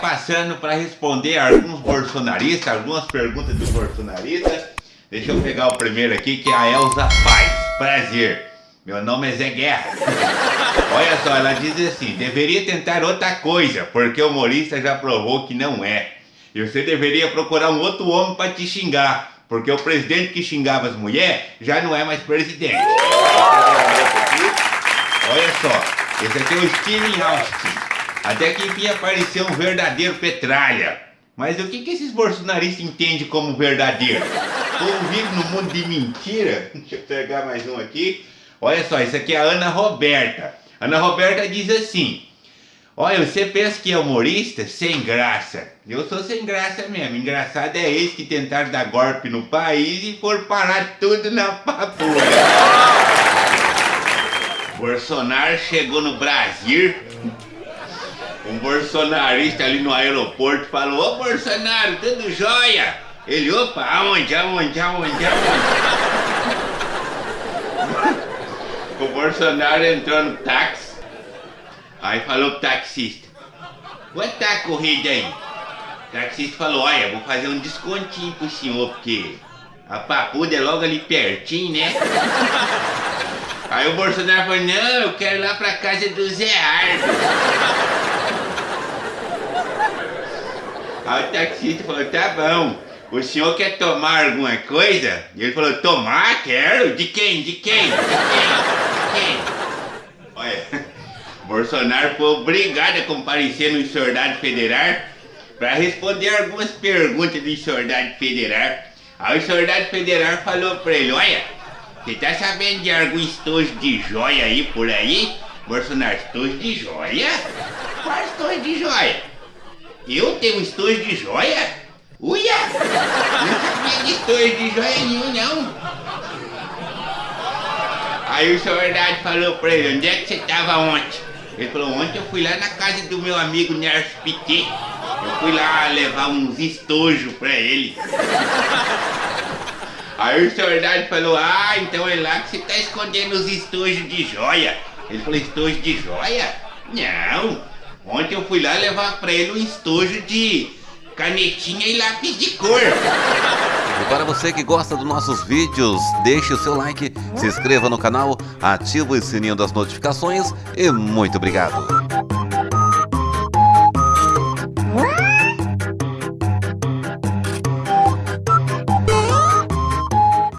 passando para responder alguns bolsonaristas, algumas perguntas do bolsonarista. Deixa eu pegar o primeiro aqui, que é a Elza Paz. Prazer. Meu nome é Zé Guerra. Olha só, ela diz assim: deveria tentar outra coisa, porque o humorista já provou que não é. E você deveria procurar um outro homem para te xingar, porque o presidente que xingava as mulheres já não é mais presidente. Olha só, esse aqui é o Steven Austin. Até que enfim apareceu um verdadeiro petralha. Mas o que, que esses bolsonaristas entendem como verdadeiro? O povo vive num mundo de mentira. Deixa eu pegar mais um aqui. Olha só, isso aqui é a Ana Roberta. Ana Roberta diz assim: Olha, você pensa que é humorista? Sem graça. Eu sou sem graça mesmo. Engraçado é eles que tentaram dar golpe no país e foram parar tudo na papoula. Bolsonaro chegou no Brasil. Um bolsonarista ali no aeroporto falou: Ô Bolsonaro, tudo jóia? Ele, opa, aonde, aonde, aonde, aonde? o Bolsonaro entrou no táxi. Aí falou pro taxista: Quanto tá a corrida aí? O taxista falou: Olha, vou fazer um descontinho pro senhor, porque a papuda é logo ali pertinho, né? Aí o Bolsonaro falou: Não, eu quero ir lá pra casa do Zé Ardo. Aí o taxista falou: Tá bom. O senhor quer tomar alguma coisa? E ele falou: Tomar? Quero. De quem? De quem? De quem? Olha, Bolsonaro foi obrigado a comparecer no Soldado Federal para responder algumas perguntas do Soldado Federal. Aí o Soldado Federal falou para ele, olha, você tá sabendo de algum estojo de joia aí por aí? Bolsonaro, estojo de joia? Qual estojo de joia? Eu tenho estojo de joia? Uia! Não de estojo de joia nenhum, não. Aí o Verdade falou pra ele, onde é que você tava ontem? Ele falou, ontem eu fui lá na casa do meu amigo Nerso Piquet. Eu fui lá levar uns estojos pra ele. Aí o Verdade falou, ah, então é lá que você tá escondendo os estojos de joia. Ele falou, estojo de joia? Não, ontem eu fui lá levar pra ele um estojo de canetinha e lápis de cor. E para você que gosta dos nossos vídeos, deixe o seu like, se inscreva no canal, ative o sininho das notificações e muito obrigado.